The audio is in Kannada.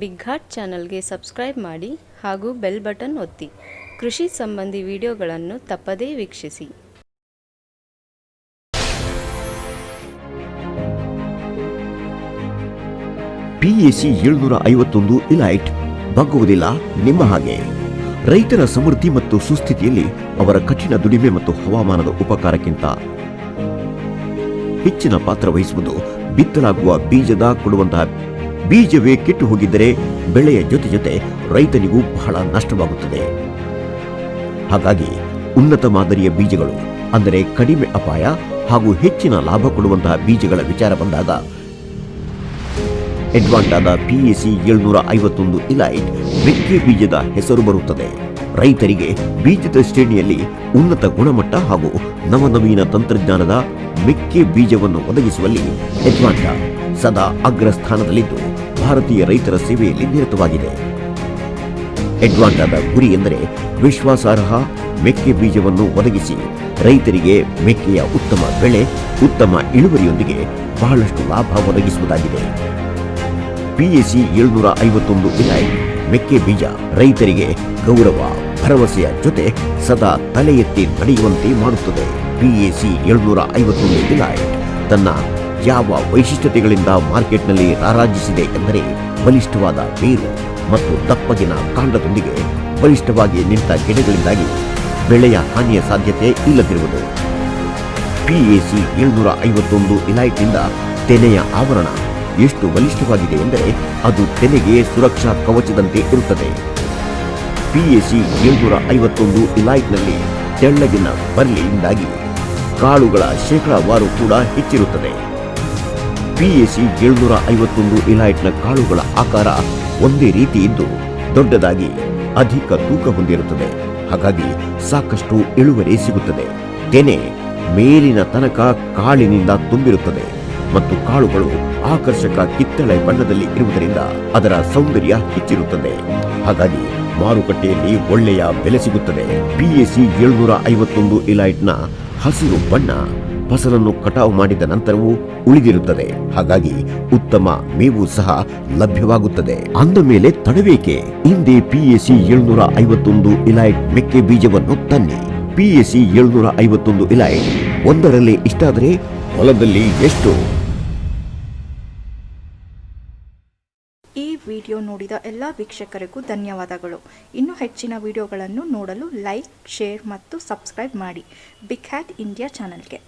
ಬಿಗ್ ಹಾರ್ಟ್ ಚಾನಲ್ಗೆ ಸಬ್ಸ್ಕ್ರೈಬ್ ಮಾಡಿ ಹಾಗೂ ಬೆಲ್ ಬಟನ್ ಒತ್ತಿ. ಕೃಷಿ ಸಂಬಂಧಿ ವಿಡಿಯೋಗಳನ್ನು ತಪ್ಪದೇ ವೀಕ್ಷಿಸಿ. ಪಿಎಸಿ ಏಳ್ನೂರ ಐವತ್ತೊಂದು ಇಲೈಟ್. ಬಗ್ಗುವುದಿಲ್ಲ ನಿಮ್ಮ ಹಾಗೆ. ರೈತರ ಸಮೃದ್ಧಿ ಮತ್ತು ಸುಸ್ಥಿತಿಯಲ್ಲಿ ಅವರ ಕಠಿಣ ದುಡಿಮೆ ಮತ್ತು ಹವಾಮಾನದ ಉಪಕಾರಕ್ಕಿಂತ ಹೆಚ್ಚಿನ ಪಾತ್ರ ವಹಿಸುವುದು ಬಿತ್ತಲಾಗುವ ಬೀಜದ ಕೊಡುವಂತಹ ಬೀಜವೇ ಕೆಟ್ಟು ಹೋಗಿದ್ದರೆ ಬೆಳೆಯ ಜೊತೆ ಜೊತೆ ರೈತನಿಗೂ ಬಹಳ ನಷ್ಟವಾಗುತ್ತದೆ. ಹಾಗಾಗಿ ಉನ್ನತ ಮಾದರಿಯ ಬೀಜಗಳು, ಅಂದರೆ ಕಡಿಮೆ ಅಪಾಯ ಹಾಗೂ ಹೆಚ್ಚಿನ ಲಾಭ ಕೊಡುವಂತಹ ಬೀಜಗಳ ವಿಚಾರ ಬಂದಾಗ ಎಡ್ವಾಂಟಾದ ಪಿಎಸಿ ಏಳ್ನೂರ ಐವತ್ತೊಂದು ಇಲೈಟ್ ಮೆಕ್ಕೆ ಬೀಜದ ಹೆಸರು ಬರುತ್ತದೆ. ರೈತರಿಗೆ ಬೀಜದ ಶ್ರೇಣಿಯಲ್ಲಿ ಉನ್ನತ ಗುಣಮಟ್ಟ ಹಾಗೂ ನವನವೀನ ತಂತ್ರಜ್ಞಾನದ ಮೆಕ್ಕೆ ಬೀಜವನ್ನು ಒದಗಿಸುವಲ್ಲಿ ಅಡ್ವಾಂಟಾ ಸದಾ ಅಗ್ರ ಸ್ಥಾನದಲ್ಲಿದ್ದು ಭಾರತೀಯ ರೈತರ ಸೇವೆಯಲ್ಲಿ ನಿರತವಾಗಿದೆ. ಎಡ್ವಾಂಡಾದ ಗುರಿ ಎಂದರೆ ವಿಶ್ವಾಸಾರ್ಹ ಮೆಕ್ಕೆ ಬೀಜವನ್ನು ಒದಗಿಸಿ ರೈತರಿಗೆ ಮೆಕ್ಕೆಯ ಉತ್ತಮ ಬೆಳೆ, ಉತ್ತಮ ಇಳುವರಿಯೊಂದಿಗೆ ಬಹಳಷ್ಟು ಲಾಭ ಒದಗಿಸುವುದಾಗಿದೆ. ಪಿಎಸಿ ಏಳ್ನೂರ ಐವತ್ತೊಂದು ಇಲಾಯಿ ಮೆಕ್ಕೆ ಬೀಜ ರೈತರಿಗೆ ಗೌರವ, ಭರವಸೆಯ ಜೊತೆ ಸದಾ ತಲೆ ಎತ್ತಿ ನಡೆಯುವಂತೆ ಮಾಡುತ್ತದೆ ಪಿಎಸಿ ಏಳ್ನೂರ ಐವತ್ತೊಂದು ಇಲಾಯಿ ತನ್ನ ಯಾವ ವೈಶಿಷ್ಟ್ಯತೆಗಳಿಂದ ಮಾರ್ಕೆಟ್ನಲ್ಲಿ ರಾರಾಜಿಸಿದೆ ಎಂದರೆ ಬಲಿಷ್ಠವಾದ ಬೇರು ಮತ್ತು ದಪ್ಪಗಿನ ಕಾಂಡದೊಂದಿಗೆ ಬಲಿಷ್ಠವಾಗಿ ನಿಂತ ಗಿಡಗಳಿಂದಾಗಿ ಬೆಳೆಯ ಹಾನಿಯ ಸಾಧ್ಯತೆ ಇಲ್ಲದಿರುವುದು. ಪಿಎಸಿ ಏಳ್ನೂರ ಐವತ್ತೊಂದು ಇಲೈಟ್ನಿಂದ ತೆನೆಯ ಆವರಣ ಎಷ್ಟು ಬಲಿಷ್ಠವಾಗಿದೆ ಎಂದರೆ ಅದು ತೆನೆಗೆ ಸುರಕ್ಷಾ ಕವಚದಂತೆ ಇರುತ್ತದೆ. ಪಿಎಸಿ ಏಳ್ನೂರ ಐವತ್ತೊಂದು ಇಲೈಟ್ನಲ್ಲಿ ತೆಳ್ಳಗಿನ ಬರ್ಲಿಯಿಂದಾಗಿ ಕಾಳುಗಳ ಶೇಕಡಾವಾರು ಕೂಡ ಹೆಚ್ಚಿರುತ್ತದೆ. ಪಿಎಸಿ ಏಳ್ನೂರ ಐವತ್ತೊಂದು ಇಲೈಟ್ನ ಕಾಳುಗಳ ಆಕಾರ ಒಂದೇ ರೀತಿ ಇದ್ದು ದೊಡ್ಡದಾಗಿ ಅಧಿಕ ತೂಕ ಹೊಂದಿರುತ್ತದೆ. ಹಾಗಾಗಿ ಸಾಕಷ್ಟು ಇಳುವರಿ ಸಿಗುತ್ತದೆ. ತೆನೆ ಮೇಲಿನ ತನಕ ಕಾಳಿನಿಂದ ತುಂಬಿರುತ್ತದೆ ಮತ್ತು ಕಾಳುಗಳು ಆಕರ್ಷಕ ಕಿತ್ತಳೆ ಬಣ್ಣದಲ್ಲಿ ಇರುವುದರಿಂದ ಅದರ ಸೌಂದರ್ಯ ಹೆಚ್ಚಿರುತ್ತದೆ. ಹಾಗಾಗಿ ಮಾರುಕಟ್ಟೆಯಲ್ಲಿ ಒಳ್ಳೆಯ ಬೆಲೆ ಸಿಗುತ್ತದೆ. ಪಿಎಸಿ ಏಳ್ನೂರ ಐವತ್ತೊಂದು ಇಲೈಟ್ನ ಹಸಿರು ಬಣ್ಣ ಫಸಲನ್ನು ಕಟಾವು ಮಾಡಿದ ನಂತರವೂ ಉಳಿದಿರುತ್ತದೆ. ಹಾಗಾಗಿ ಉತ್ತಮ ಮೇವು ಸಹ ಲಭ್ಯವಾಗುತ್ತದೆ. ಅಂದ ಮೇಲೆ ತಡಬೇಕೆ ಹಿಂದೆ ಪಿಎಸಿ ಏಳುನೂರ ಐವತ್ತೊಂದು ಇಲೈಟ್ ಮೆಕ್ಕೆ ಬೀಜವನ್ನು ತನ್ನಿ. ಪಿಎಸಿ ಏಳುನೂರ ಐವತ್ತೊಂದು ಇಲೈಟ್ ಒಂದರಲ್ಲಿ ಇಷ್ಟಾದರೆ ಹೊಲದಲ್ಲಿ ಎಷ್ಟು? ಈ ವಿಡಿಯೋ ನೋಡಿದ ಎಲ್ಲ ವೀಕ್ಷಕರಿಗೂ ಧನ್ಯವಾದಗಳು. ಇನ್ನೂ ಹೆಚ್ಚಿನ ವಿಡಿಯೋಗಳನ್ನು ನೋಡಲು ಲೈಕ್, ಶೇರ್ ಮತ್ತು ಸಬ್ಸ್ಕ್ರೈಬ್ ಮಾಡಿ. ಬಿಗ್ ಹ್ಯಾಟ್ ಇಂಡಿಯಾ ಚಾನಲ್ಗೆ